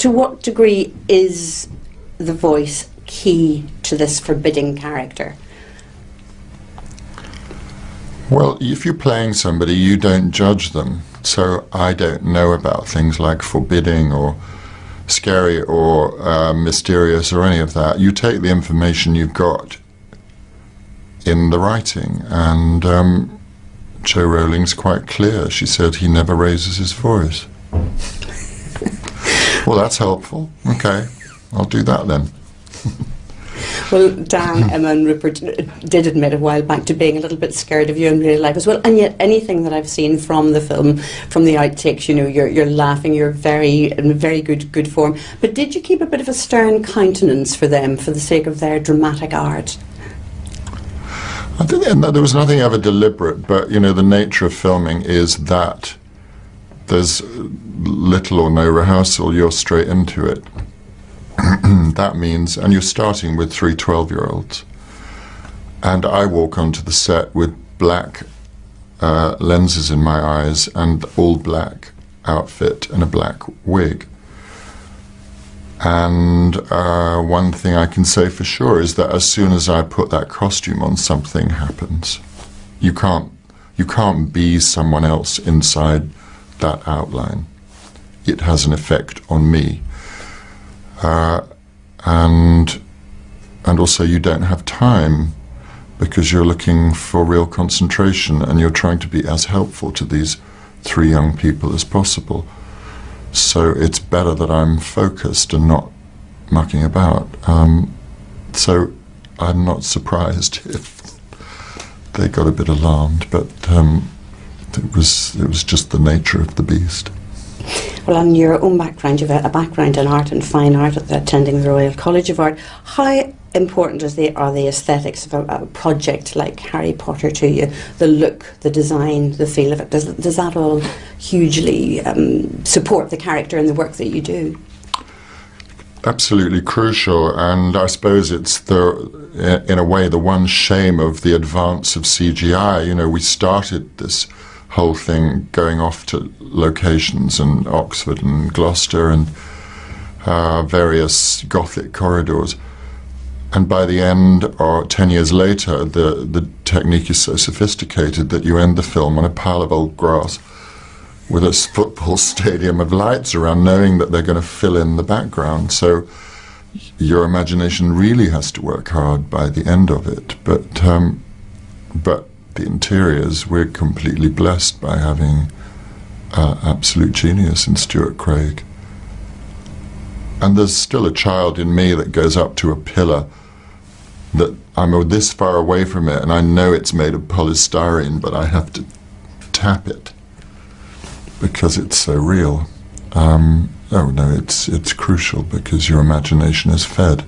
to what degree is the voice key to this forbidding character? Well, if you're playing somebody, you don't judge them. So I don't know about things like forbidding or scary or uh, mysterious or any of that. You take the information you've got in the writing, and um, Jo Rowling's quite clear. She said he never raises his voice. Well, that's helpful. Okay, I'll do that then. Well, Dan, Emma, and Rupert uh, did admit a while back to being a little bit scared of you in real life as well. And yet, anything that I've seen from the film, from the outtakes, you know, you're, you're laughing, you're very in very good good form. But did you keep a bit of a stern countenance for them for the sake of their dramatic art? I think there was nothing ever deliberate, but you know, the nature of filming is that there's little or no rehearsal. You're straight into it. that means, and you're starting with three 12 year olds. And I walk onto the set with black uh, lenses in my eyes and all black outfit and a black wig. And uh, one thing I can say for sure is that as soon as I put that costume on, something happens. You can't, you can't be someone else inside that outline. It has an effect on me. Uh, and and also you don't have time because you're looking for real concentration and you're trying to be as helpful to these three young people as possible. So it's better that I'm focused and not mucking about. Um, so I'm not surprised if they got a bit alarmed, but um, it was it was just the nature of the beast. Well, on your own background, you've a background in art and fine art, attending the Royal College of Art. How important is the, are the aesthetics of a, a, project like Harry Potter to you? The look, the design, the feel of it. Does, does that all hugely um, support the character and the work that you do? Absolutely crucial, and I suppose it's the, in a way, the one shame of the advance of CGI. You know, we started this whole thing going off to locations and Oxford and Gloucester and uh, various Gothic corridors. And by the end, or 10 years later, the, the technique is so sophisticated that you end the film on a pile of old grass with a football stadium of lights around, knowing that they're going to fill in the background. So your imagination really has to work hard by the end of it. But, um, but the interiors, we're completely blessed by having uh, absolute genius in Stuart Craig. And there's still a child in me that goes up to a pillar that I'm this far away from it and I know it's made of polystyrene, but I have to tap it because it's so real. Um, oh no, it's it's crucial because your imagination is fed.